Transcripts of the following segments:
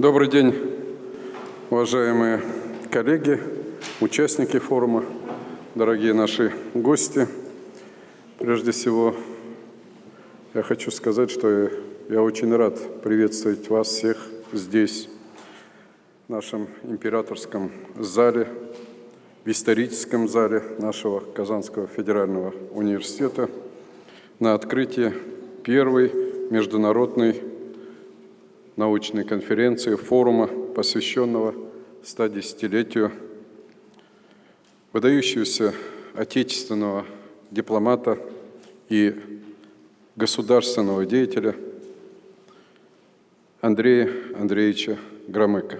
Добрый день, уважаемые коллеги, участники форума, дорогие наши гости. Прежде всего, я хочу сказать, что я очень рад приветствовать вас всех здесь, в нашем императорском зале, в историческом зале нашего Казанского федерального университета на открытии первой международной научной конференции, форума, посвященного 110-летию выдающегося отечественного дипломата и государственного деятеля Андрея Андреевича Громыка.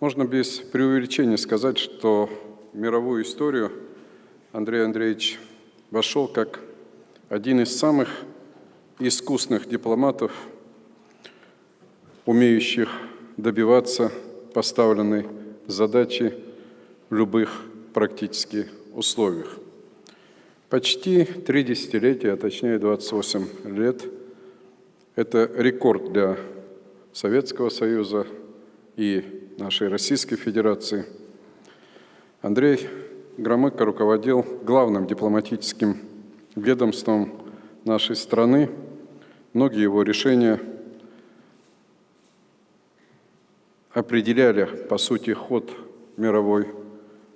Можно без преувеличения сказать, что в мировую историю Андрей Андреевич вошел как один из самых искусных дипломатов, умеющих добиваться поставленной задачи в любых практически условиях. Почти три десятилетия, а точнее 28 лет, это рекорд для Советского Союза и нашей Российской Федерации. Андрей Громыко руководил главным дипломатическим ведомством нашей страны. Многие его решения определяли, по сути, ход мировой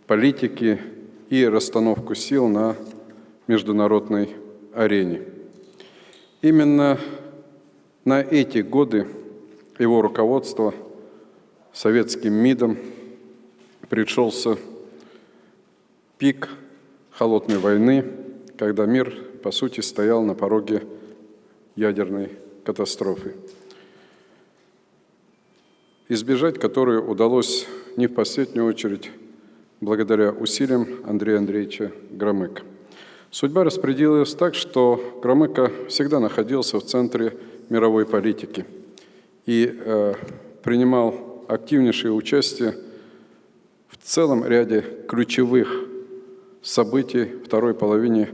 политики и расстановку сил на международной арене. Именно на эти годы его руководство советским МИДом пришелся пик холодной войны, когда мир, по сути, стоял на пороге ядерной катастрофы, избежать которой удалось не в последнюю очередь благодаря усилиям Андрея Андреевича Громыка. Судьба распределилась так, что Громыко всегда находился в центре мировой политики и э, принимал активнейшее участие в целом ряде ключевых событий второй половины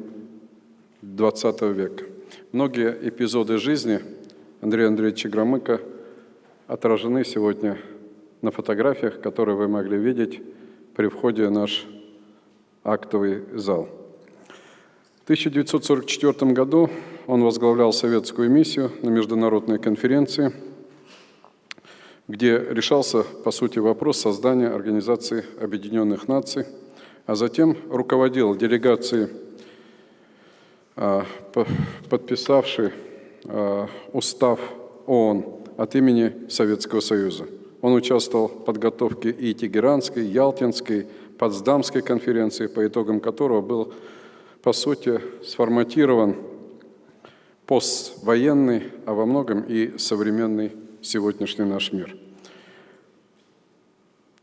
XX века. Многие эпизоды жизни Андрея Андреевича Громыка отражены сегодня на фотографиях, которые вы могли видеть при входе в наш актовый зал. В 1944 году он возглавлял советскую миссию на международной конференции, где решался, по сути, вопрос создания Организации Объединенных Наций, а затем руководил делегацией, а, подписавшей а, устав ООН от имени Советского Союза. Он участвовал в подготовке и Тегеранской, Ялтинской, Потсдамской конференции, по итогам которого был по сути, сформатирован поствоенный, а во многом и современный сегодняшний наш мир.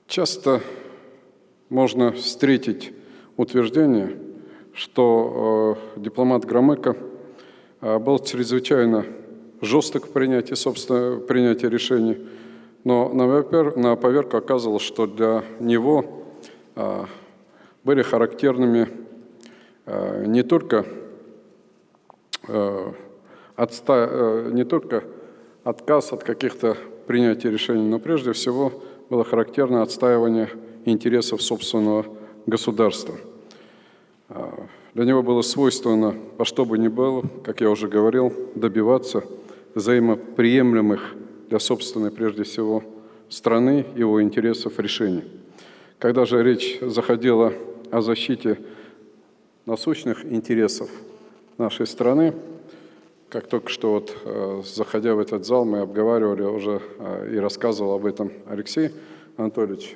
Часто можно встретить утверждение, что э, дипломат Громыко э, был чрезвычайно жесток в принятии, собственно, принятии решений, но на, поверку оказывалось, что для него э, были характерными Э, не только, э, отста, не только отказ от каких-то принятий решений, но прежде всего было характерно отстаивание интересов собственного государства. Для него было свойственно, во что бы ни было, как я уже говорил, добиваться взаимоприемлемых для собственной, прежде всего, страны, его интересов решений. Когда же речь заходила о защите насущных интересов нашей страны. Как только что вот, э, заходя в этот зал, мы обговаривали уже э, и рассказывал об этом Алексей Анатольевич.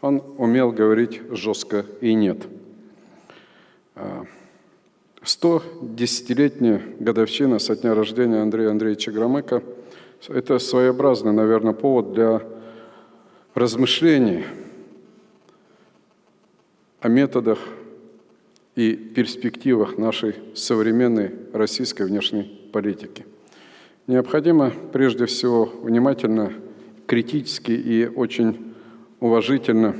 Он умел говорить жестко и нет. 110-летняя э, годовщина со дня рождения Андрея Андреевича Громыка – это своеобразный, наверное, повод для размышлений о методах и перспективах нашей современной российской внешней политики. Необходимо прежде всего внимательно, критически и очень уважительно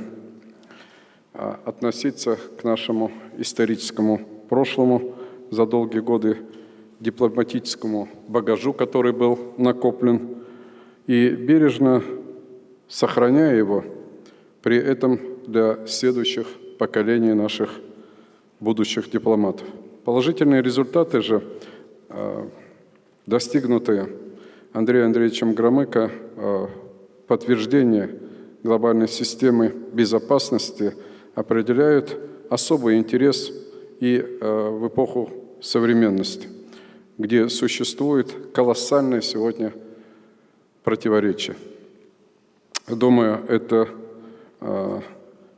а, относиться к нашему историческому прошлому за долгие годы, дипломатическому багажу, который был накоплен, и бережно сохраняя его, при этом для следующих поколений наших будущих дипломатов. Положительные результаты же, э, достигнутые Андреем Андреевичем Громыко, э, подтверждение глобальной системы безопасности определяют особый интерес и э, в эпоху современности, где существует колоссальное сегодня противоречие. Думаю, это э,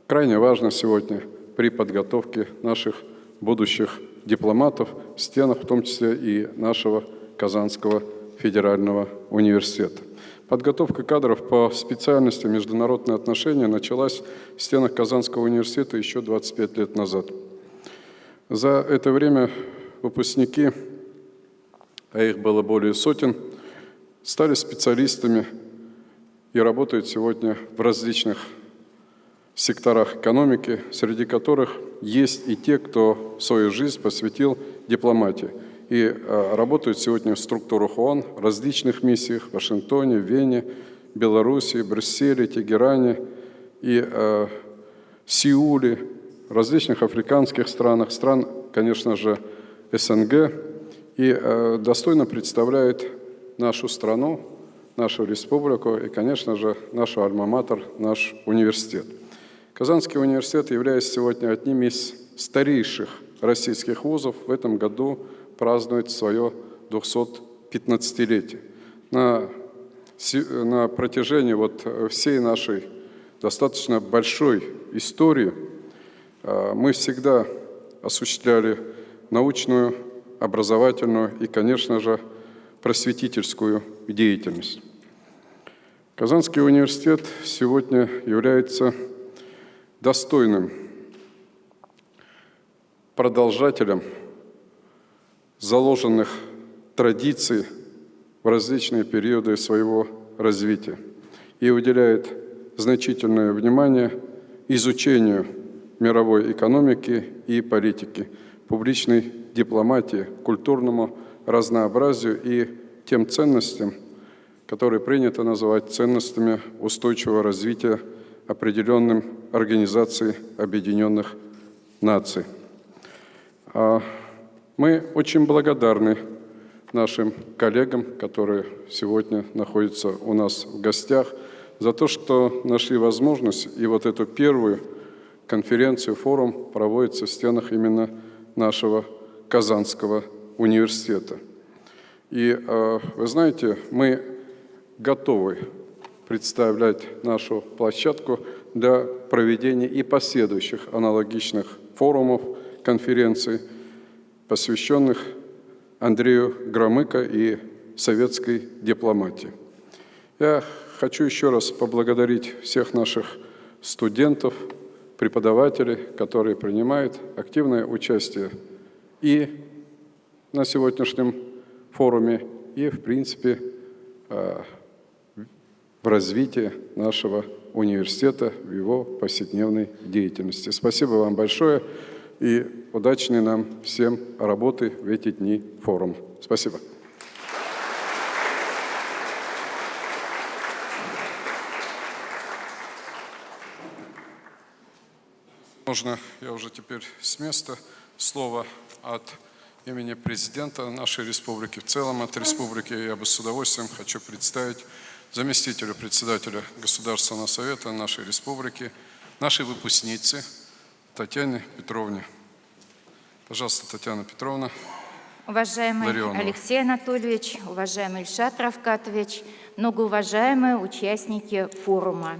крайне важно сегодня при подготовке наших будущих дипломатов в стенах, в том числе и нашего Казанского федерального университета. Подготовка кадров по специальности международные отношения началась в стенах Казанского университета еще 25 лет назад. За это время выпускники, а их было более сотен, стали специалистами и работают сегодня в различных секторах экономики, среди которых есть и те, кто свою жизнь посвятил дипломатии – и э, работают сегодня в структурах ООН, различных миссиях в Вашингтоне, Вене, Беларуси, Брюсселе, Тегеране и э, Сеуле, различных африканских странах, стран, конечно же, СНГ, и э, достойно представляет нашу страну, нашу республику и, конечно же, нашу альма-матер, наш университет. Казанский университет является сегодня одним из старейших российских вузов. В этом году празднует свое 215-летие. На, на протяжении вот всей нашей достаточно большой истории мы всегда осуществляли научную, образовательную и, конечно же, просветительскую деятельность. Казанский университет сегодня является достойным продолжателем заложенных традиций в различные периоды своего развития и уделяет значительное внимание изучению мировой экономики и политики, публичной дипломатии, культурному разнообразию и тем ценностям, которые принято называть ценностями устойчивого развития определенным Организацией Объединенных Наций. А мы очень благодарны нашим коллегам, которые сегодня находятся у нас в гостях, за то, что нашли возможность и вот эту первую конференцию, форум проводится в стенах именно нашего Казанского университета. И а, вы знаете, мы готовы представлять нашу площадку для проведения и последующих аналогичных форумов, конференций – посвященных Андрею Громыко и советской дипломатии. Я хочу еще раз поблагодарить всех наших студентов, преподавателей, которые принимают активное участие и на сегодняшнем форуме, и, в принципе, э, в развитии нашего университета, в его повседневной деятельности. Спасибо вам большое и удачной нам всем работы в эти дни форум. Спасибо. Можно я уже теперь с места слово от имени президента нашей республики, в целом от республики, я бы с удовольствием хочу представить заместителя председателя Государственного совета нашей республики, нашей выпускницы Татьяне Петровне Пожалуйста, Татьяна Петровна. Уважаемый Ларионова. Алексей Анатольевич, уважаемый Ильшат Равкатович, многоуважаемые участники форума.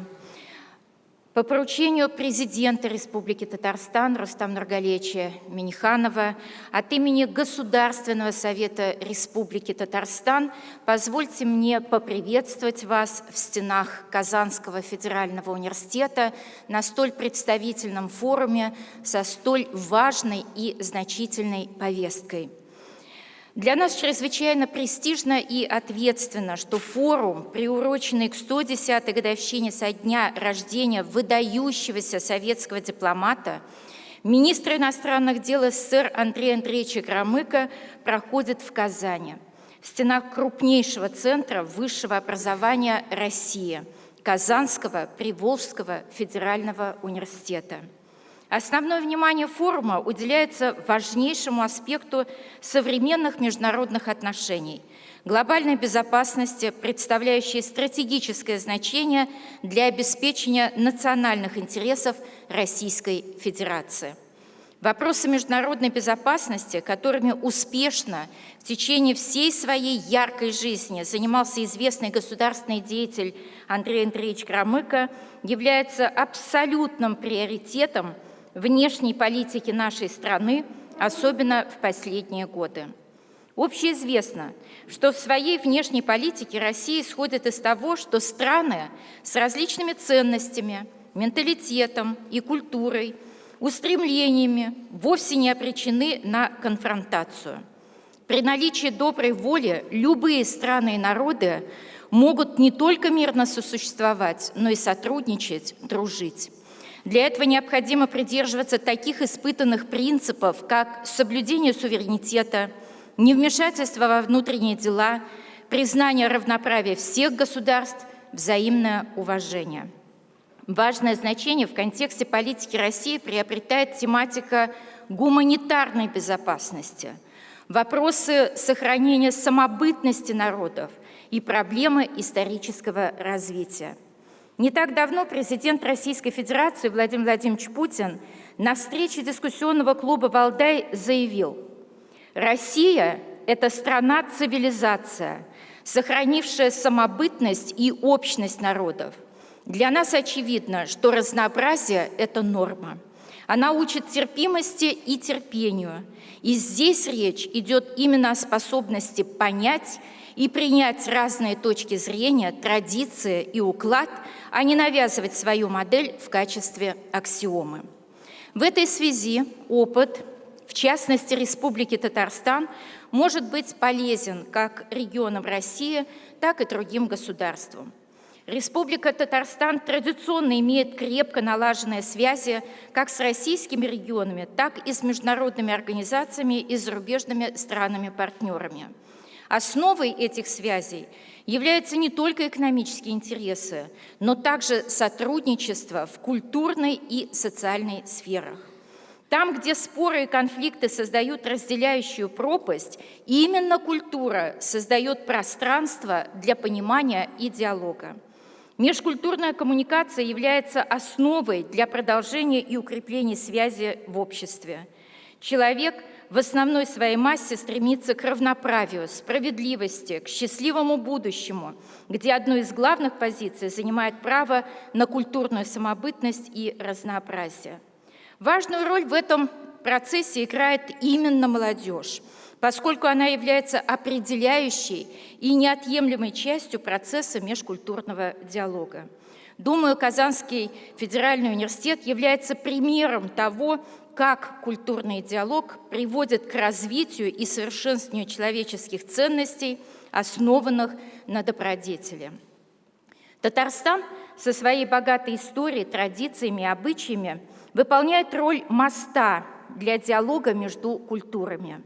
По поручению президента Республики Татарстан Рустам Нургалевича Миниханова от имени Государственного совета Республики Татарстан позвольте мне поприветствовать вас в стенах Казанского федерального университета на столь представительном форуме со столь важной и значительной повесткой – для нас чрезвычайно престижно и ответственно, что форум, приуроченный к 110-й годовщине со дня рождения выдающегося советского дипломата, министра иностранных дел СССР Андрея Андреевича Громыко, проходит в Казани, в стенах крупнейшего центра высшего образования России, Казанского Приволжского федерального университета. Основное внимание форума уделяется важнейшему аспекту современных международных отношений – глобальной безопасности, представляющей стратегическое значение для обеспечения национальных интересов Российской Федерации. Вопросы международной безопасности, которыми успешно в течение всей своей яркой жизни занимался известный государственный деятель Андрей Андреевич Громыко, являются абсолютным приоритетом – внешней политики нашей страны, особенно в последние годы. Общеизвестно, что в своей внешней политике Россия исходит из того, что страны с различными ценностями, менталитетом и культурой, устремлениями вовсе не обречены на конфронтацию. При наличии доброй воли любые страны и народы могут не только мирно сосуществовать, но и сотрудничать, дружить. Для этого необходимо придерживаться таких испытанных принципов, как соблюдение суверенитета, невмешательство во внутренние дела, признание равноправия всех государств, взаимное уважение. Важное значение в контексте политики России приобретает тематика гуманитарной безопасности, вопросы сохранения самобытности народов и проблемы исторического развития. Не так давно президент Российской Федерации Владимир Владимирович Путин на встрече дискуссионного клуба «Валдай» заявил, «Россия – это страна-цивилизация, сохранившая самобытность и общность народов. Для нас очевидно, что разнообразие – это норма. Она учит терпимости и терпению. И здесь речь идет именно о способности понять и принять разные точки зрения, традиции и уклад, а не навязывать свою модель в качестве аксиомы. В этой связи опыт, в частности Республики Татарстан, может быть полезен как регионам России, так и другим государствам. Республика Татарстан традиционно имеет крепко налаженные связи как с российскими регионами, так и с международными организациями и зарубежными странами-партнерами. Основой этих связей являются не только экономические интересы, но также сотрудничество в культурной и социальной сферах. Там, где споры и конфликты создают разделяющую пропасть, именно культура создает пространство для понимания и диалога. Межкультурная коммуникация является основой для продолжения и укрепления связи в обществе. Человек – в основной своей массе стремится к равноправию, справедливости, к счастливому будущему, где одну из главных позиций занимает право на культурную самобытность и разнообразие. Важную роль в этом процессе играет именно молодежь, поскольку она является определяющей и неотъемлемой частью процесса межкультурного диалога. Думаю, Казанский федеральный университет является примером того, как культурный диалог приводит к развитию и совершенствованию человеческих ценностей, основанных на добродетели. Татарстан со своей богатой историей, традициями и обычаями выполняет роль моста для диалога между культурами.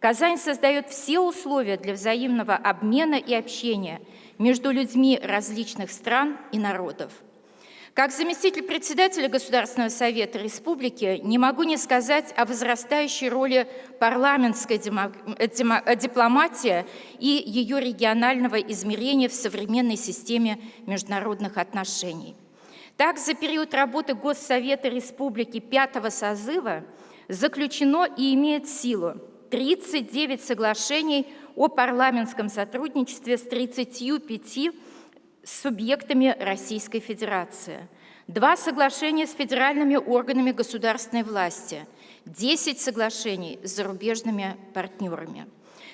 Казань создает все условия для взаимного обмена и общения между людьми различных стран и народов – как заместитель председателя Государственного совета республики не могу не сказать о возрастающей роли парламентской дипломатии и ее регионального измерения в современной системе международных отношений. Так, за период работы Госсовета Республики пятого созыва заключено и имеет силу 39 соглашений о парламентском сотрудничестве с 35 субъектами Российской Федерации, два соглашения с федеральными органами государственной власти, 10 соглашений с зарубежными партнерами.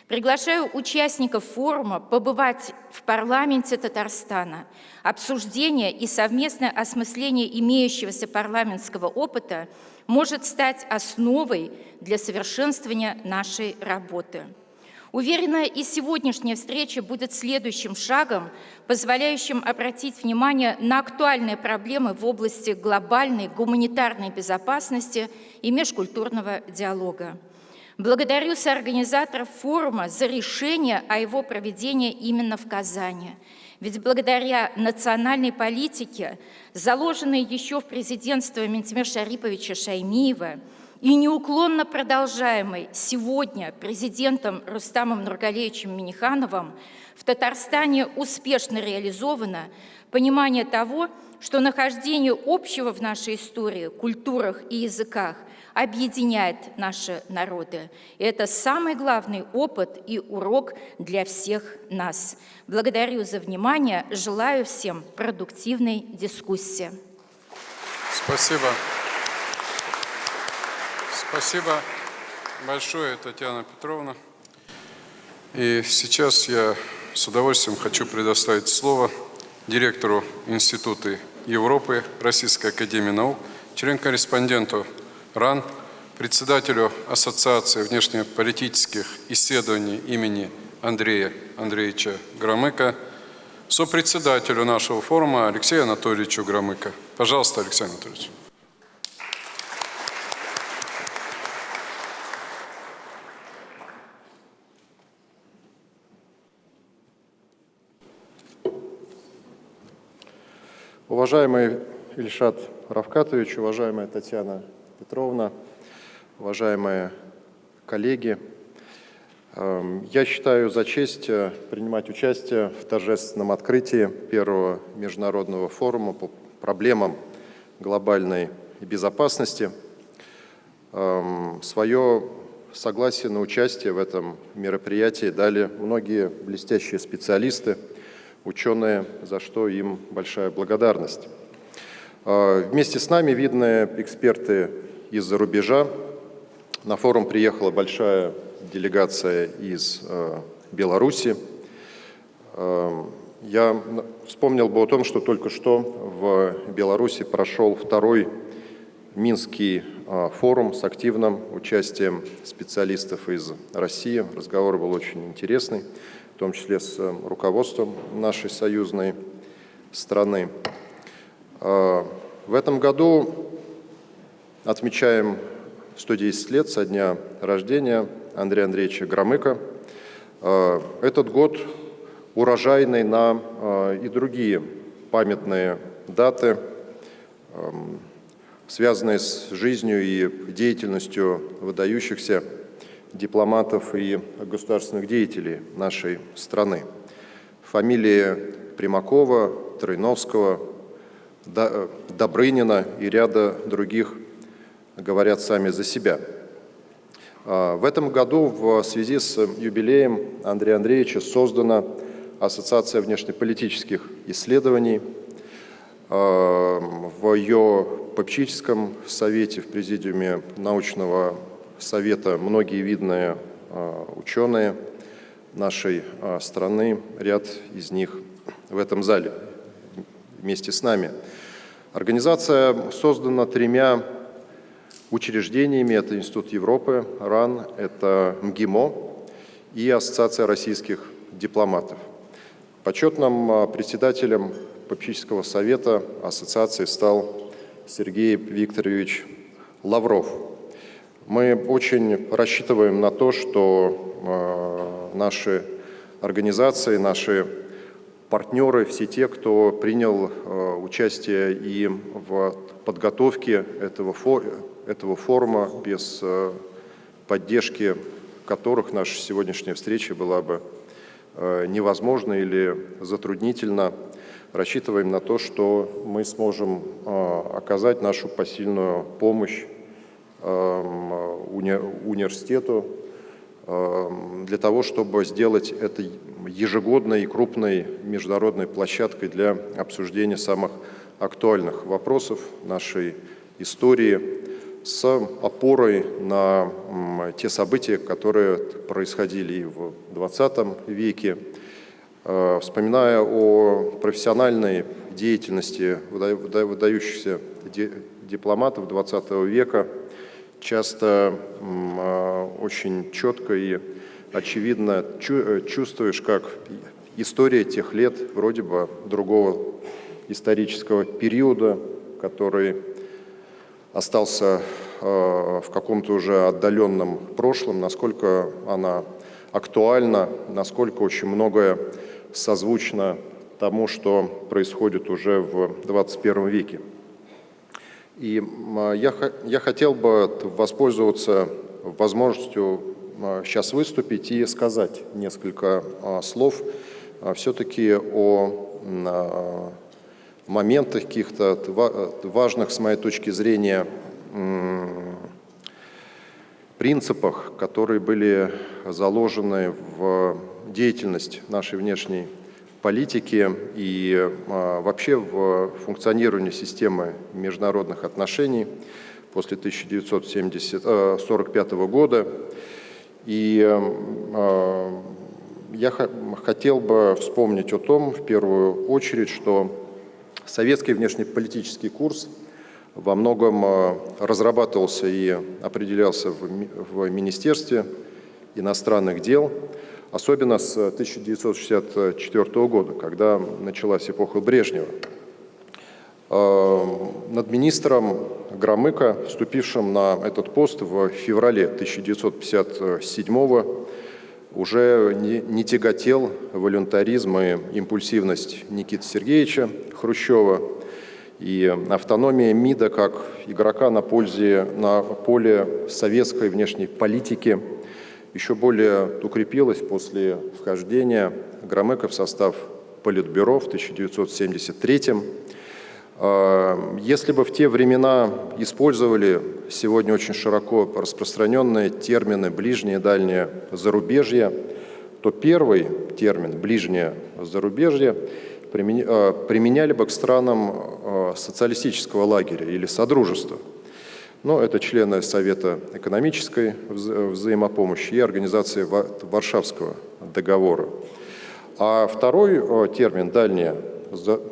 Приглашаю участников форума побывать в парламенте Татарстана. Обсуждение и совместное осмысление имеющегося парламентского опыта может стать основой для совершенствования нашей работы. Уверена, и сегодняшняя встреча будет следующим шагом, позволяющим обратить внимание на актуальные проблемы в области глобальной гуманитарной безопасности и межкультурного диалога. Благодарю соорганизаторов форума за решение о его проведении именно в Казани. Ведь благодаря национальной политике, заложенной еще в президентстве Ментимира Шариповича Шаймиева и неуклонно продолжаемой сегодня президентом Рустамом Нургалевичем Минихановым, в Татарстане успешно реализовано понимание того, что нахождение общего в нашей истории, культурах и языках объединяет наши народы. И это самый главный опыт и урок для всех нас. Благодарю за внимание, желаю всем продуктивной дискуссии. Спасибо. Спасибо большое, Татьяна Петровна. И сейчас я с удовольствием хочу предоставить слово директору Института Европы Российской Академии Наук, член-корреспонденту РАН, председателю Ассоциации внешнеполитических исследований имени Андрея Андреевича Громыка, сопредседателю нашего форума Алексею Анатольевичу Громыко. Пожалуйста, Алексей Анатольевич. Уважаемый Ильшат Равкатович, уважаемая Татьяна Петровна, уважаемые коллеги, эм, я считаю за честь э, принимать участие в торжественном открытии первого международного форума по проблемам глобальной безопасности. Эм, Свое согласие на участие в этом мероприятии дали многие блестящие специалисты – ученые, за что им большая благодарность. А, вместе с нами видные эксперты из-за рубежа. На форум приехала большая делегация из а, Беларуси. А, я вспомнил бы о том, что только что в Беларуси прошел второй Минский форум с активным участием специалистов из России. Разговор был очень интересный том числе с э, руководством нашей союзной страны. А, в этом году отмечаем 110 лет со дня рождения Андрея Андреевича Громыка. Этот год урожайный на а, и другие памятные даты, связанные с жизнью и деятельностью выдающихся дипломатов и государственных деятелей нашей страны. Фамилии Примакова, Тройновского, Добрынина и ряда других говорят сами за себя. А, в этом году в связи с юбилеем Андрея Андреевича создана Ассоциация внешнеполитических исследований. А, в ее попечительском совете, в президиуме научного совета многие видные а, ученые нашей а, страны, ряд из них в этом зале вместе с нами. Организация создана тремя учреждениями. Это Институт Европы, РАН, это МГИМО и Ассоциация российских дипломатов. Почетным а, председателем попечительского совета ассоциации стал Сергей Викторович Лавров. Мы очень рассчитываем на то, что э, наши организации, наши партнеры, все те, кто принял э, участие и в подготовке этого, этого форума, без э, поддержки которых наша сегодняшняя встреча была бы невозможна или затруднительна, рассчитываем на то, что мы сможем оказать нашу посильную помощь университету эм, для того, чтобы сделать это ежегодной и крупной международной площадкой для обсуждения самых актуальных вопросов нашей истории с опорой на те события, которые происходили и в 20 веке. Э, вспоминая о профессиональной деятельности выдающихся дипломатов 20 века, часто а, очень четко и очевидно э, чувствуешь, как история тех лет, вроде бы другого исторического периода, который остался а, в каком-то уже отдаленном прошлом, насколько она актуальна, насколько очень многое созвучно тому, что происходит уже в 21 веке. И я, я хотел бы воспользоваться возможностью сейчас выступить и сказать несколько слов все-таки о моментах каких-то важных, с моей точки зрения, принципах, которые были заложены в деятельность нашей внешней политики и вообще в функционировании системы международных отношений после 1945 года. И я хотел бы вспомнить о том, в первую очередь, что советский внешнеполитический курс во многом разрабатывался и определялся в Министерстве иностранных дел, особенно с 1964 года, когда началась эпоха Брежнева. Над министром Громыко, вступившим на этот пост в феврале 1957 года, уже не, не тяготел волюнтаризм и импульсивность Никиты Сергеевича Хрущева, и автономия МИДа как игрока на, пользе, на поле советской внешней политики еще более укрепилась после вхождения Громыка в состав Политбюро в 1973 году. А, если бы в те времена использовали сегодня очень широко распространенные термины «ближнее», «дальнее», «зарубежье», то первый термин «ближнее зарубежье» а, применяли бы к странам а, социалистического лагеря или содружества. Но это члены Совета экономической взаимопомощи и организации Варшавского договора. А второй термин «дальнее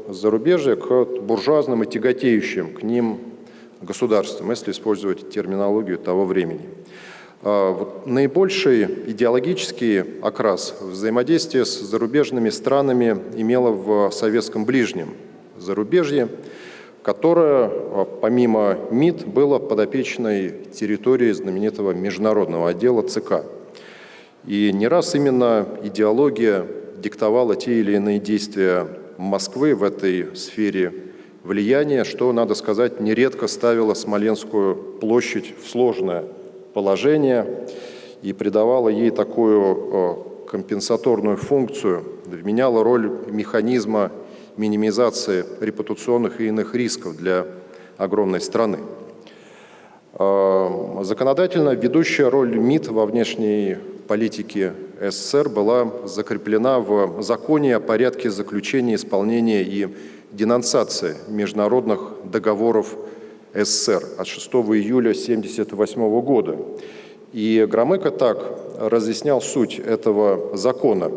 зарубежья к буржуазным и тяготеющим к ним государствам, если использовать терминологию того времени. А, наибольший идеологический окрас взаимодействия с зарубежными странами имело в советском ближнем зарубежье, которое, а, помимо МИД, было подопечной территорией знаменитого международного отдела ЦК. И не раз именно идеология диктовала те или иные действия Москвы в этой сфере влияния, что, надо сказать, нередко ставило Смоленскую площадь в сложное положение и придавало ей такую э, компенсаторную функцию, вменяло роль механизма минимизации репутационных и иных рисков для огромной страны. Э, законодательно ведущая роль МИД во внешней политике СССР была закреплена в законе о порядке заключения, исполнения и денонсации международных договоров СССР от 6 июля 1978 года. И Громыко так разъяснял суть этого закона.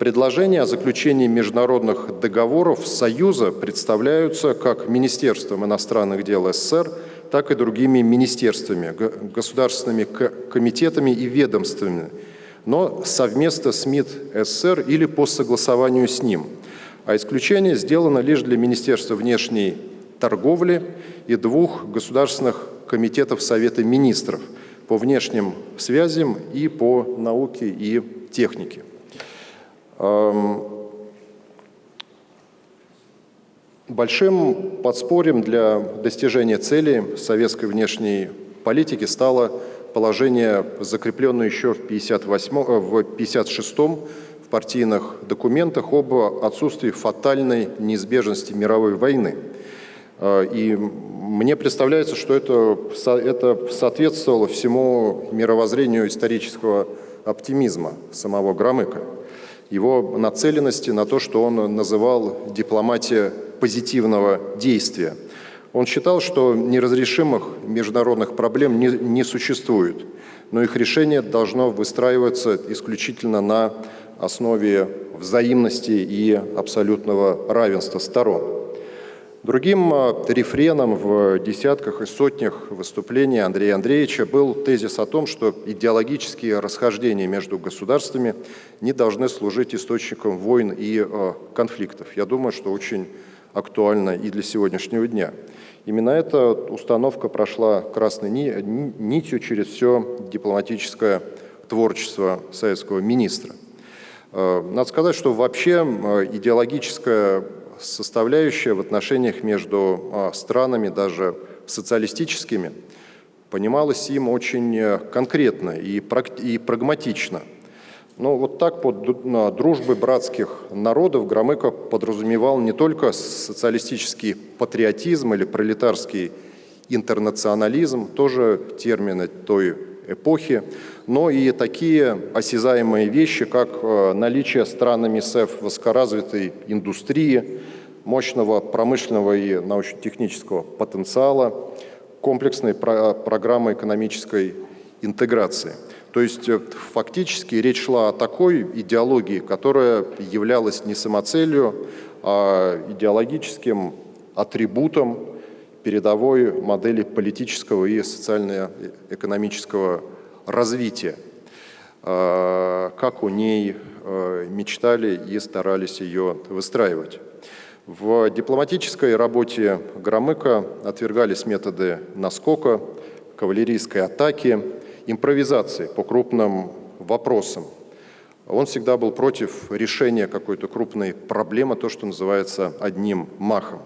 Предложения о заключении международных договоров Союза представляются как Министерством иностранных дел СССР, так и другими министерствами, государственными комитетами и ведомствами, но совместно с МИД СССР или по согласованию с ним. А исключение сделано лишь для Министерства внешней торговли и двух государственных комитетов Совета министров по внешним связям и по науке и технике. Большим подспорьем для достижения целей советской внешней политики стало положение, закрепленное еще в 58, э, в 56 в партийных документах об отсутствии фатальной неизбежности мировой войны. Э, и мне представляется, что это, это соответствовало всему мировоззрению исторического оптимизма самого Громыка, его нацеленности на то, что он называл дипломатия позитивного действия – он считал, что неразрешимых международных проблем не, не существует, но их решение должно выстраиваться исключительно на основе взаимности и абсолютного равенства сторон. Другим а, рефреном в десятках и сотнях выступлений Андрея Андреевича был тезис о том, что идеологические расхождения между государствами не должны служить источником войн и а, конфликтов. Я думаю, что очень актуально и для сегодняшнего дня. Именно эта установка прошла красной нитью через все дипломатическое творчество советского министра. Надо сказать, что вообще идеологическая составляющая в отношениях между странами, даже социалистическими, понималась им очень конкретно и, и прагматично – но вот так под дружбы братских народов Громыко подразумевал не только социалистический патриотизм или пролетарский интернационализм, тоже термины той эпохи, но и такие осязаемые вещи, как э, наличие странами СЭФ высокоразвитой индустрии, мощного промышленного и научно-технического потенциала, комплексной программы экономической интеграции – то есть э, фактически речь шла о такой идеологии, которая являлась не самоцелью, а идеологическим атрибутом передовой модели политического и социально-экономического развития, а, как у ней э, мечтали и старались ее выстраивать. В дипломатической работе Громыка отвергались методы наскока, кавалерийской атаки, импровизации по крупным вопросам. Он всегда был против решения какой-то крупной проблемы, то, что называется одним махом.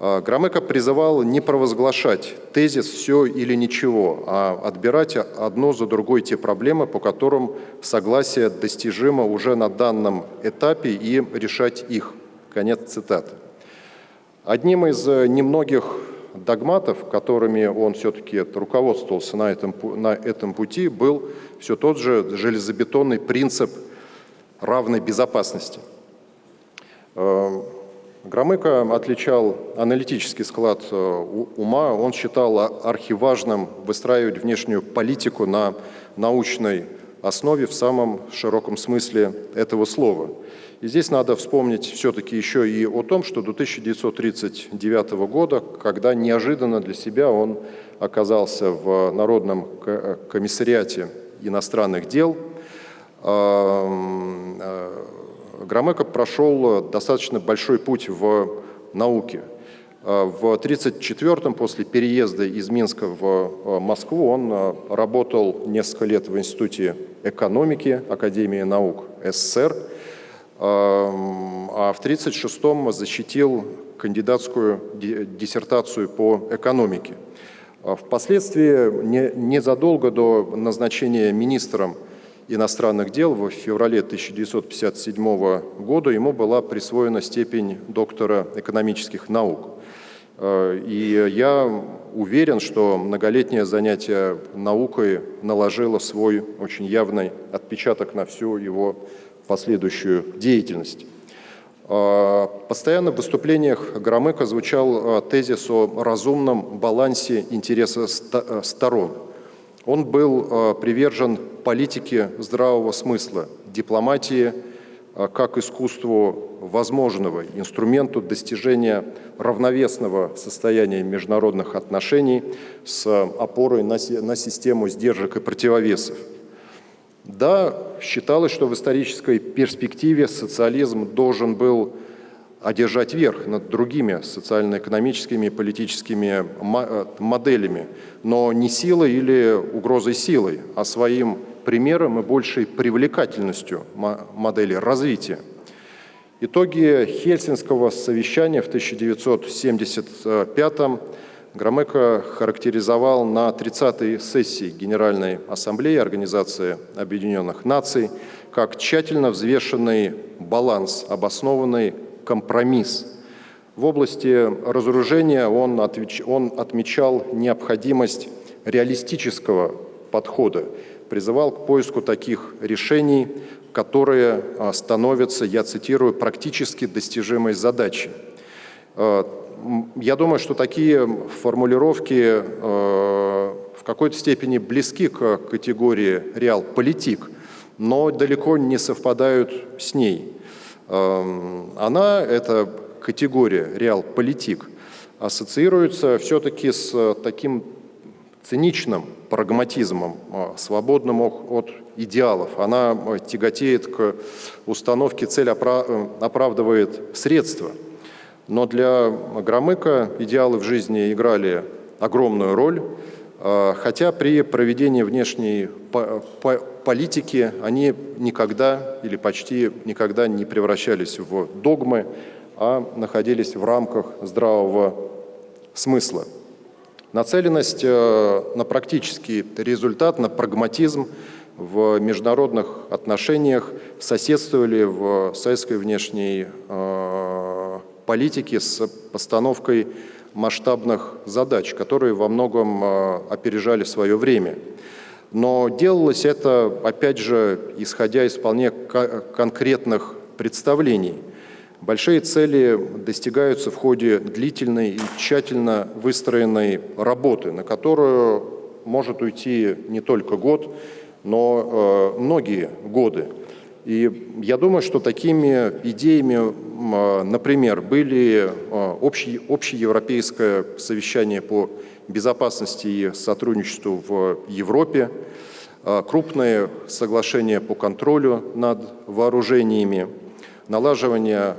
А, Громыко призывал не провозглашать тезис «все или ничего», а отбирать одно за другой те проблемы, по которым согласие достижимо уже на данном этапе и решать их. Конец цитаты. Одним из немногих догматов, которыми он все-таки руководствовался на этом, на этом пути, был все тот же железобетонный принцип равной безопасности. Э, Громыко отличал аналитический склад э, ума, он считал архиважным выстраивать внешнюю политику на научной основе в самом широком смысле этого слова – и здесь надо вспомнить все-таки еще и о том, что до 1939 года, когда неожиданно для себя он оказался в Народном комиссариате иностранных дел, эм, э, Громыко прошел достаточно большой путь в науке. Э, в 1934-м, после переезда из Минска в э, Москву, он работал несколько лет в Институте экономики Академии наук СССР, а в 1936-м защитил кандидатскую диссертацию по экономике. Впоследствии, незадолго до назначения министром иностранных дел в феврале 1957 года ему была присвоена степень доктора экономических наук. А, и я уверен, что многолетнее занятие наукой наложило свой очень явный отпечаток на всю его последующую деятельность. А, постоянно в выступлениях Громыка звучал а, тезис о разумном балансе интереса сторон. Он был привержен политике здравого смысла, дипломатии как искусству возможного, инструменту достижения равновесного состояния международных отношений с опорой на систему сдержек и противовесов. Да, считалось, что в исторической перспективе социализм должен был одержать верх над другими социально-экономическими и политическими э, моделями, но не силой или угрозой силой, а своим примером и большей привлекательностью модели развития. Итоги Хельсинского совещания в 1975 году Громыко характеризовал на 30-й сессии Генеральной Ассамблеи Организации Объединенных Наций как тщательно взвешенный баланс, обоснованный компромисс. В области разоружения он, отвеч... он отмечал необходимость реалистического подхода, призывал к поиску таких решений, которые а, становятся, я цитирую, практически достижимой задачей. А, я думаю, что такие формулировки э, в какой-то степени близки к категории реал-политик, но далеко не совпадают с ней. Эм, она, эта категория реал-политик, ассоциируется все-таки с таким циничным прагматизмом, э, свободным от идеалов. Она тяготеет к установке «цель э, оправдывает средства». Но для Громыка идеалы в жизни играли огромную роль. Э, хотя при проведении внешней политики они никогда или почти никогда не превращались в догмы, а находились в рамках здравого смысла. Нацеленность э, на практический результат, на прагматизм в международных отношениях соседствовали в советской внешней э, политике с постановкой масштабных задач, которые во многом э, опережали свое время. Но делалось это, опять же, исходя из вполне конкретных представлений – Большие цели достигаются в ходе длительной и тщательно выстроенной работы, на которую может уйти не только год, но э, многие годы. И я думаю, что такими идеями, например, были э, общее, общеевропейское совещание по безопасности и сотрудничеству в Европе, э, крупные соглашения по контролю над вооружениями, налаживание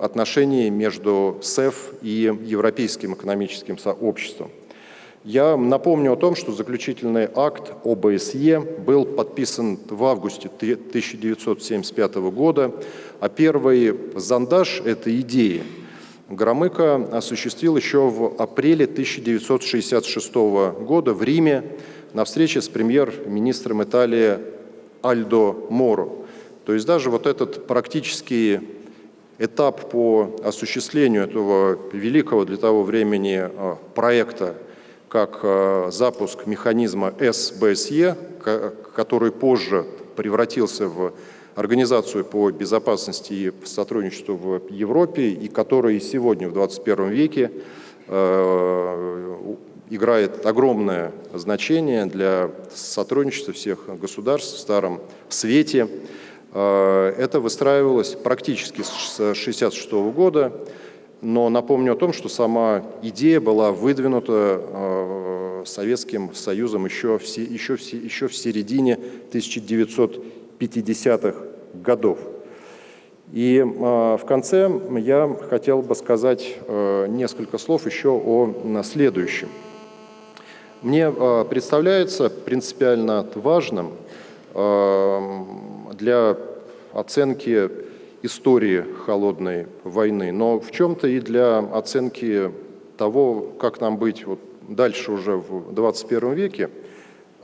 отношений между СЭФ и Европейским экономическим сообществом. Я напомню о том, что заключительный акт ОБСЕ был подписан в августе 1975 года, а первый зондаж этой идеи Громыко осуществил еще в апреле 1966 года в Риме на встрече с премьер-министром Италии Альдо Моро. То есть даже вот этот практический этап по осуществлению этого великого для того времени а, проекта, как а, запуск механизма СБСЕ, который позже превратился в Организацию по безопасности и сотрудничеству в Европе, и который сегодня, в 21 веке, а, играет огромное значение для сотрудничества всех государств в Старом Свете. Э, это выстраивалось практически с 1966 года, но напомню о том, что сама идея была выдвинута э, Советским Союзом еще в, середине 1950-х годов. И э, в конце я хотел бы сказать несколько слов еще о следующем. Мне представляется принципиально важным для оценки истории холодной войны, но в чем-то и для оценки того, как нам быть дальше уже в 21 веке.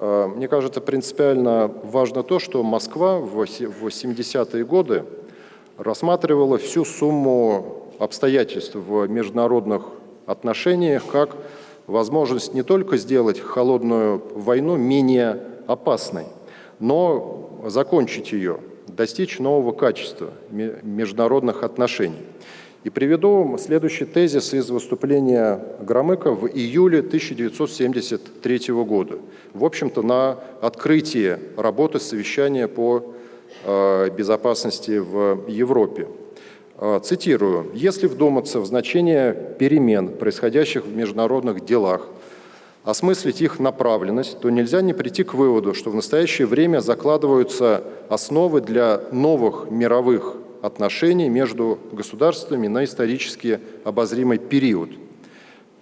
А, мне кажется, принципиально важно то, что Москва в 80-е годы рассматривала всю сумму обстоятельств в международных отношениях как возможность не только сделать холодную войну менее опасной, но закончить ее, достичь нового качества международных отношений. И приведу следующий тезис из выступления Громыка в июле 1973 года. В общем-то, на открытии работы совещания по э, безопасности в Европе. Э, цитирую. «Если вдуматься в значение перемен, происходящих в международных делах, осмыслить их направленность, то нельзя не прийти к выводу, что в настоящее время закладываются основы для новых мировых отношений между государствами на исторически обозримый период.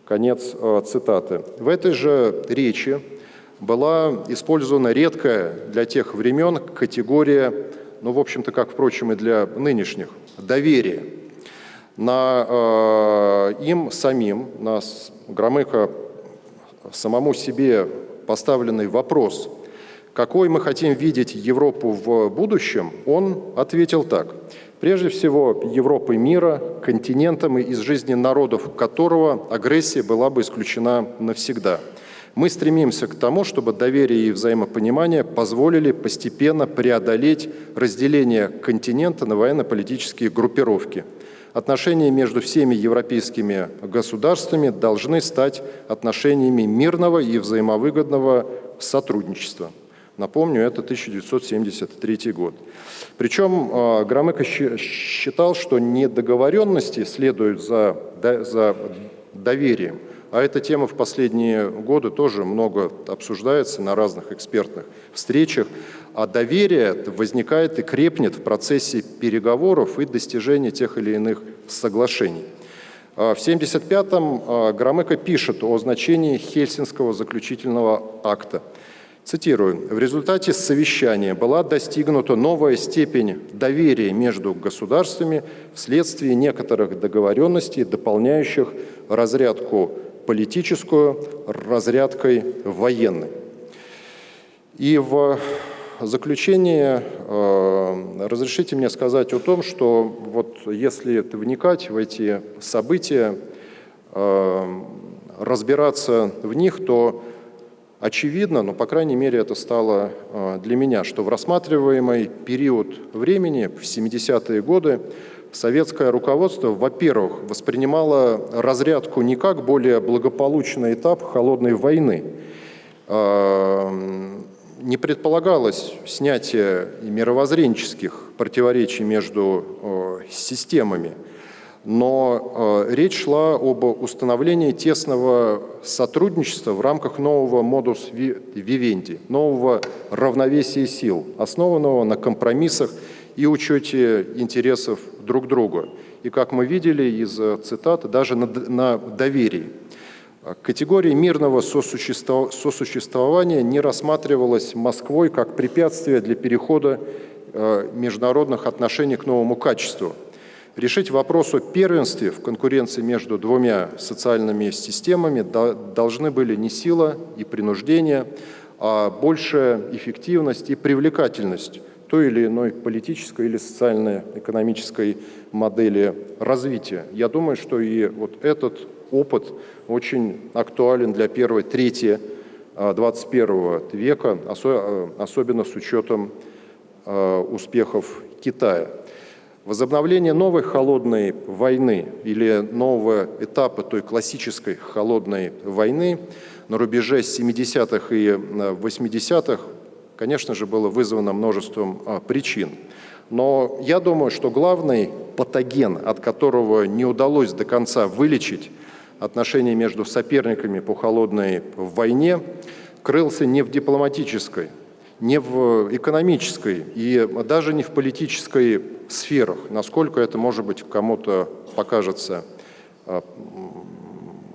Конец э, цитаты. В этой же речи была использована редкая для тех времен категория, ну, в общем-то, как, впрочем, и для нынешних, доверие. На э, им самим, на Громыко самому себе поставленный вопрос, какой мы хотим видеть Европу в будущем, он ответил так. Прежде всего, Европы мира, континентом, из жизни народов которого агрессия была бы исключена навсегда. Мы стремимся к тому, чтобы доверие и взаимопонимание позволили постепенно преодолеть разделение континента на военно-политические группировки – отношения между всеми европейскими государствами должны стать отношениями мирного и взаимовыгодного сотрудничества. Напомню, это 1973 год. Причем а, Громыко считал, что не договоренности следуют за, за доверием, а эта тема в последние годы тоже много обсуждается на разных экспертных встречах. А доверие возникает и крепнет в процессе переговоров и достижения тех или иных соглашений. А, В 1975-м а, Громыко пишет о значении Хельсинского заключительного акта. Цитирую. «В результате совещания была достигнута новая степень доверия между государствами вследствие некоторых договоренностей, дополняющих разрядку политическую разрядкой военной». И в заключение э, разрешите мне сказать о том, что вот если вникать в эти события, э, разбираться в них, то очевидно, но, по крайней мере, это стало э, для меня, что в рассматриваемый период времени, в 70-е годы, советское руководство, во-первых, воспринимало разрядку не как более благополучный этап холодной войны, не предполагалось снятие мировоззренческих противоречий между системами, но э, речь шла об установлении тесного сотрудничества в рамках нового модус вивенди, нового равновесия сил, основанного на компромиссах и учете интересов друг друга. И, как мы видели из э, цитаты, даже на, на доверии. Категория мирного сосуществования не рассматривалась Москвой как препятствие для перехода э, международных отношений к новому качеству. Решить вопрос о первенстве в конкуренции между двумя социальными системами должны были не сила и принуждение, а большая эффективность и привлекательность той или иной политической или социально-экономической модели развития. Я думаю, что и вот этот опыт очень актуален для первой трети 21 а, века, а, особенно с учетом а, успехов Китая. Возобновление новой холодной войны или нового этапа той классической холодной войны на рубеже 70-х и 80-х, конечно же, было вызвано множеством причин. Но я думаю, что главный патоген, от которого не удалось до конца вылечить отношения между соперниками по холодной войне крылся не в дипломатической, не в экономической и даже не в политической сферах, насколько это, может быть, кому-то покажется а,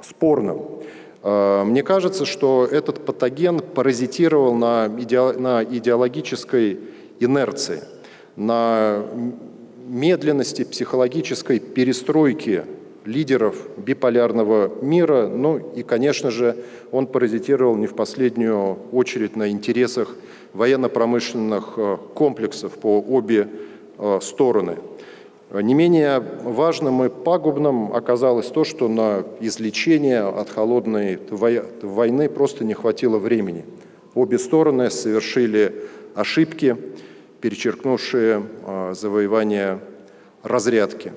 спорным. А, мне кажется, что этот патоген паразитировал на, иде, на идеологической инерции, на медленности психологической перестройки лидеров биполярного мира. Ну и, конечно же, он паразитировал не в последнюю очередь на интересах военно-промышленных э, комплексов по обе э, стороны. Не менее важным и пагубным оказалось то, что на излечение от холодной войны просто не хватило времени. Обе стороны совершили ошибки, перечеркнувшие э, завоевание разрядки.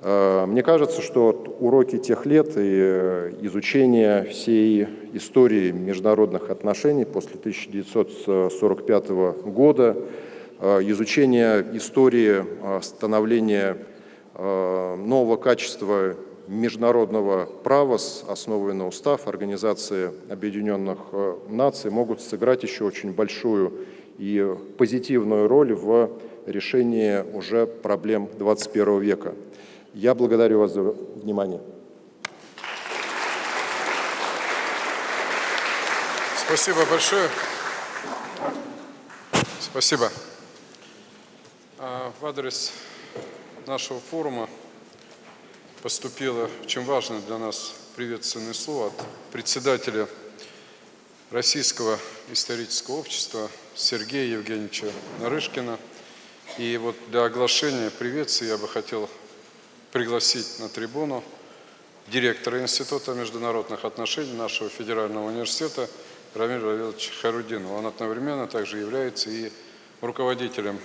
Э, мне кажется, что уроки тех лет и э, изучение всей истории международных отношений после 1945 года, э, изучение истории становления нового качества международного права, основанного на устав Организации Объединенных Наций, могут сыграть еще очень большую и позитивную роль в решении уже проблем 21 века. Я благодарю вас за внимание. Спасибо большое. Спасибо. А, в адрес нашего форума поступило очень важное для нас приветственное слово от председателя Российского исторического общества Сергея Евгеньевича Нарышкина. И вот для оглашения приветствия я бы хотел пригласить на трибуну директора Института международных отношений нашего федерального университета Рамиль Равилович Харудинова. Он одновременно также является и руководителем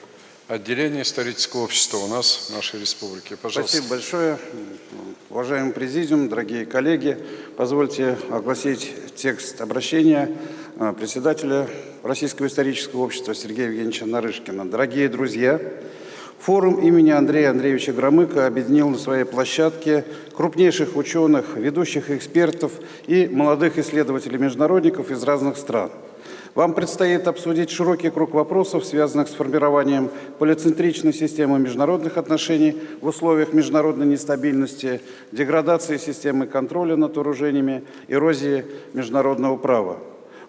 отделения исторического общества у нас, в нашей республике. Пожалуйста. Спасибо большое. Уважаемый президиум, дорогие коллеги, позвольте огласить текст обращения э, председателя Российского исторического общества Сергея Евгеньевича Нарышкина. Дорогие друзья, Форум имени Андрея Андреевича Громыка объединил на своей площадке крупнейших ученых, ведущих экспертов и молодых исследователей-международников из разных стран. Вам предстоит обсудить широкий круг вопросов, связанных с формированием полицентричной системы международных отношений в условиях международной нестабильности, деградации системы контроля над вооружениями, эрозии международного права.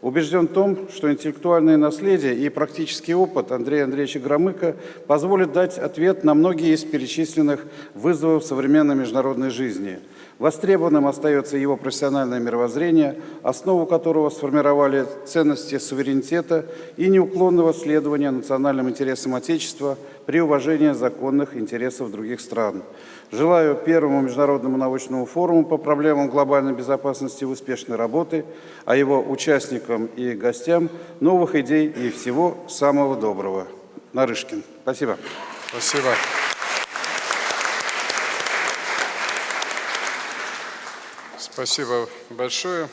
Убежден в том, что интеллектуальное наследие и практический опыт Андрея Андреевича Громыка позволят дать ответ на многие из перечисленных вызовов современной международной жизни. Востребованным остается его профессиональное мировоззрение, основу которого сформировали ценности суверенитета и неуклонного следования национальным интересам Отечества при уважении законных интересов других стран. Желаю первому международному научному форуму по проблемам глобальной безопасности успешной работы, а его участникам и гостям новых идей и всего самого доброго. Нарышкин. Спасибо. Спасибо. Спасибо большое.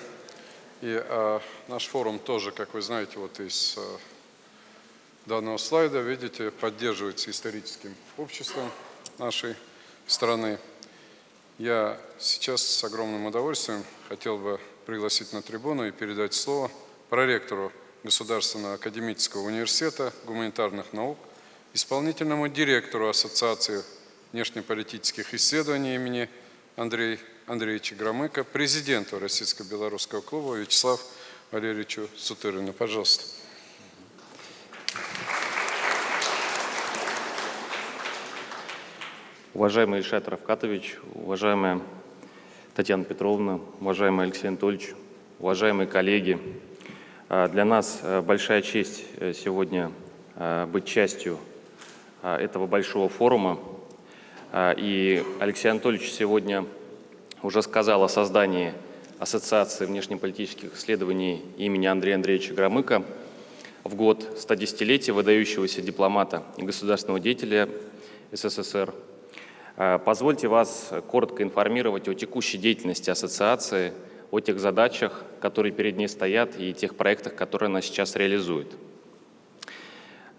И а, наш форум тоже, как вы знаете, вот из а, данного слайда, видите, поддерживается историческим обществом нашей страны. Я сейчас с огромным удовольствием хотел бы пригласить на трибуну и передать слово проректору Государственного академического университета гуманитарных наук, исполнительному директору Ассоциации внешнеполитических исследований имени Андрея Андреевича Громыка, президенту Российско-Белорусского клуба Вячеславу Валерьевичу Сутырину. Пожалуйста. Уважаемый Ильшат Равкатович, уважаемая Татьяна Петровна, уважаемый Алексей Анатольевич, уважаемые коллеги, а, для нас а, большая честь э, сегодня а, быть частью этого большого форума. И Алексей Анатольевич сегодня уже сказал о создании Ассоциации внешнеполитических исследований имени Андрея Андреевича Громыка в год 110-летия выдающегося дипломата и государственного деятеля СССР – позвольте вас коротко информировать о текущей деятельности ассоциации, о тех задачах, которые перед ней стоят, и тех проектах, которые она сейчас реализует.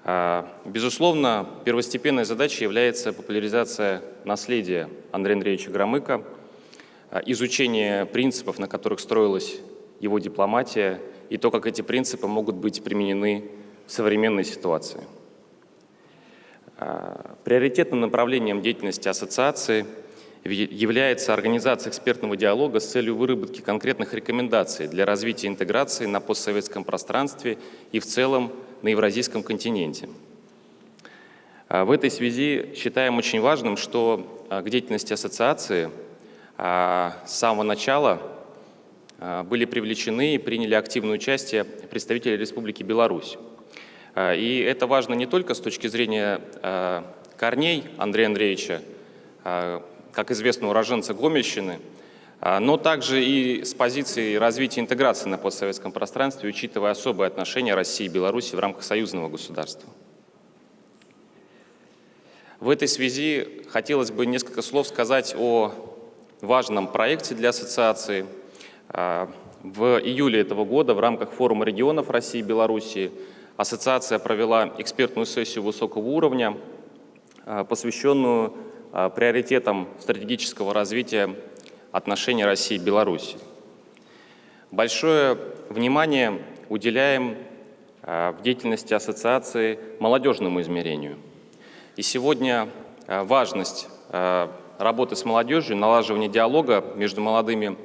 Э, безусловно, первостепенной задачей является популяризация наследия Андрея Андреевича Громыка, э, изучение принципов, на которых строилась его дипломатия, и то, как эти принципы могут быть применены в современной ситуации. А, приоритетным направлением деятельности ассоциации является организация экспертного диалога с целью выработки конкретных рекомендаций для развития интеграции на постсоветском пространстве и в целом на Евразийском континенте. А, в этой связи считаем очень важным, что а, к деятельности ассоциации с самого начала были привлечены и приняли активное участие представители Республики Беларусь. А, и это важно не только с точки зрения а, корней Андрея Андреевича, а, как известно, уроженца Гомельщины, но также и с позиции развития интеграции на постсоветском пространстве, учитывая особые отношения России и Беларуси в рамках союзного государства. В этой связи хотелось бы несколько слов сказать о важном проекте для ассоциации. В июле этого года в рамках форума регионов России и Белоруссии Ассоциация провела экспертную сессию высокого уровня, а, посвященную а, приоритетам стратегического развития отношений России и Беларуси. Большое внимание уделяем а, в деятельности ассоциации молодежному измерению. И сегодня важность работы с молодежью, налаживания диалога между молодыми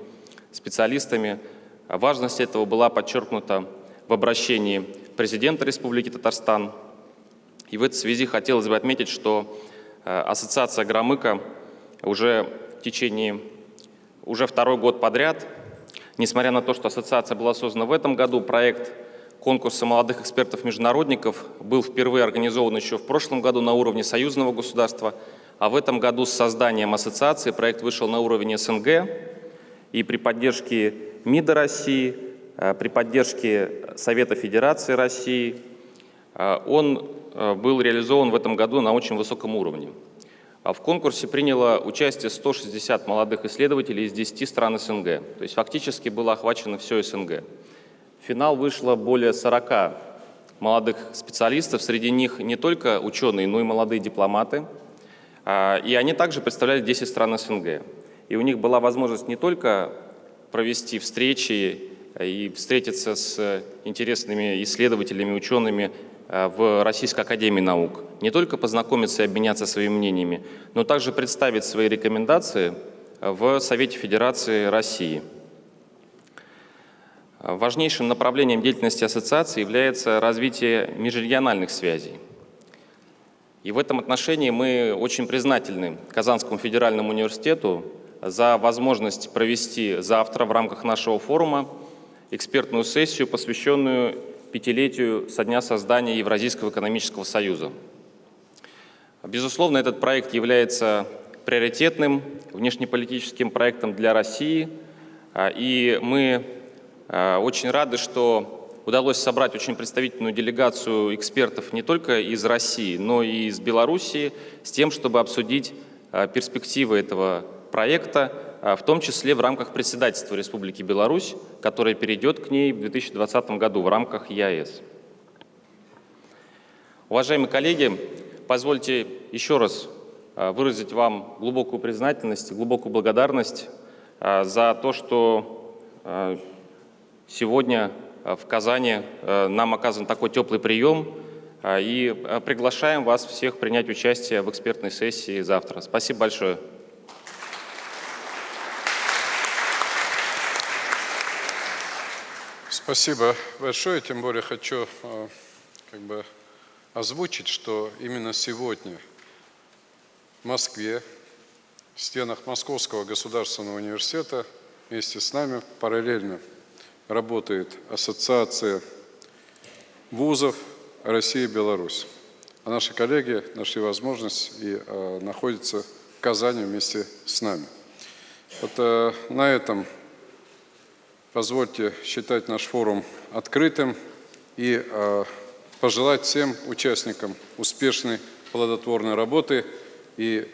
специалистами, важность этого была подчеркнута в обращении президента Республики Татарстан. И в этой связи хотелось бы отметить, что э, Ассоциация Громыка уже в течение, уже второй год подряд, несмотря на то, что ассоциация была создана в этом году, проект конкурса молодых экспертов-международников был впервые организован еще в прошлом году на уровне союзного государства, а в этом году с созданием ассоциации проект вышел на уровень СНГ, и при поддержке МИДа России, при поддержке Совета Федерации России. Э, он э, был реализован в этом году на очень высоком уровне. А в конкурсе приняло участие 160 молодых исследователей из 10 стран СНГ. То есть фактически было охвачено все СНГ. В финал вышло более 40 молодых специалистов, среди них не только ученые, но и молодые дипломаты. И они также представляли 10 стран СНГ. И у них была возможность не только провести встречи и встретиться с интересными исследователями, учеными в Российской Академии Наук. Не только познакомиться и обменяться своими мнениями, но также представить свои рекомендации в Совете Федерации России. Важнейшим направлением деятельности ассоциации является развитие межрегиональных связей. И в этом отношении мы очень признательны Казанскому федеральному университету за возможность провести завтра в рамках нашего форума экспертную сессию, посвященную пятилетию со дня создания Евразийского экономического союза. Безусловно, этот проект является приоритетным внешнеполитическим проектом для России, а, и мы а, очень рады, что удалось собрать очень представительную делегацию экспертов не только из России, но и из Белоруссии с тем, чтобы обсудить а, перспективы этого проекта, в том числе в рамках председательства Республики Беларусь, которое перейдет к ней в 2020 году в рамках ЕАЭС. Уважаемые коллеги, позвольте еще раз выразить вам глубокую признательность, глубокую благодарность за то, что Сегодня в Казани нам оказан такой теплый прием, и приглашаем вас всех принять участие в экспертной сессии завтра. Спасибо большое. Спасибо большое. Тем более хочу как бы озвучить, что именно сегодня в Москве, в стенах Московского государственного университета вместе с нами параллельно работает Ассоциация вузов России и Беларусь. А наши коллеги нашли возможность и э, находятся в Казани вместе с нами. Вот э, на этом позвольте считать наш форум открытым и э, пожелать всем участникам успешной плодотворной работы и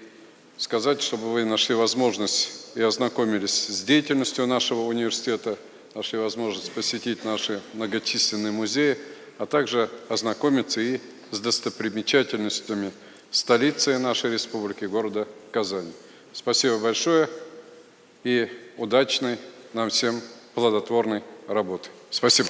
сказать, чтобы вы нашли возможность и ознакомились с деятельностью нашего университета, нашли возможность посетить наши многочисленные музеи, а также ознакомиться и с достопримечательностями столицы нашей республики, города Казани. Спасибо большое и удачной нам всем плодотворной работы. Спасибо.